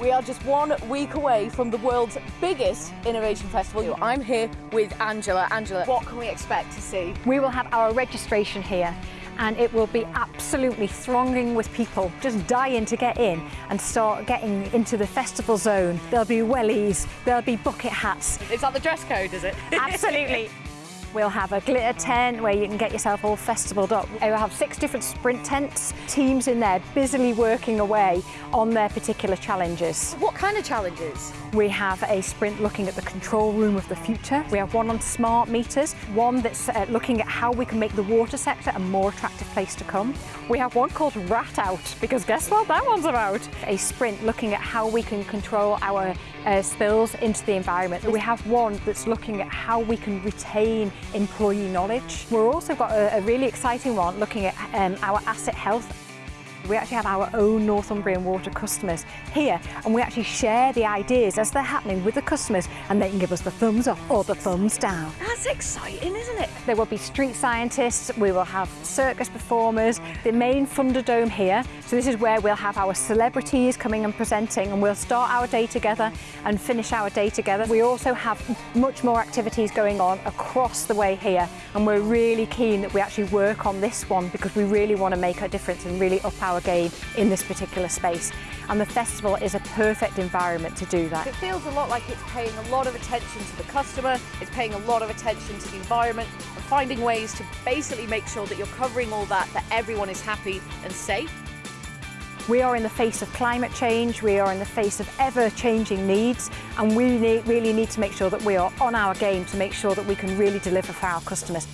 We are just one week away from the world's biggest innovation festival. I'm here with Angela. Angela, what can we expect to see? We will have our registration here and it will be absolutely thronging with people just dying to get in and start getting into the festival zone. There'll be wellies, there'll be bucket hats. Is that the dress code, is it? Absolutely. We'll have a glitter tent where you can get yourself all festivaled up. We'll have six different sprint tents, teams in there busily working away on their particular challenges. What kind of challenges? We have a sprint looking at the control room of the future. We have one on smart meters, one that's uh, looking at how we can make the water sector a more attractive place to come. We have one called Rat Out, because guess what that one's about? A sprint looking at how we can control our uh, spills into the environment. We have one that's looking at how we can retain employee knowledge. We've also got a, a really exciting one looking at um, our asset health we actually have our own Northumbrian Water customers here and we actually share the ideas as they're happening with the customers and they can give us the thumbs up or the thumbs down. That's exciting, isn't it? There will be street scientists, we will have circus performers, the main Thunderdome here. So this is where we'll have our celebrities coming and presenting and we'll start our day together and finish our day together. We also have much more activities going on across the way here and we're really keen that we actually work on this one because we really want to make a difference and really up our game in this particular space. And the festival is a perfect environment to do that. It feels a lot like it's paying a lot of attention to the customer, it's paying a lot of attention to the environment, and finding ways to basically make sure that you're covering all that, that everyone is happy and safe. We are in the face of climate change, we are in the face of ever-changing needs, and we need, really need to make sure that we are on our game to make sure that we can really deliver for our customers.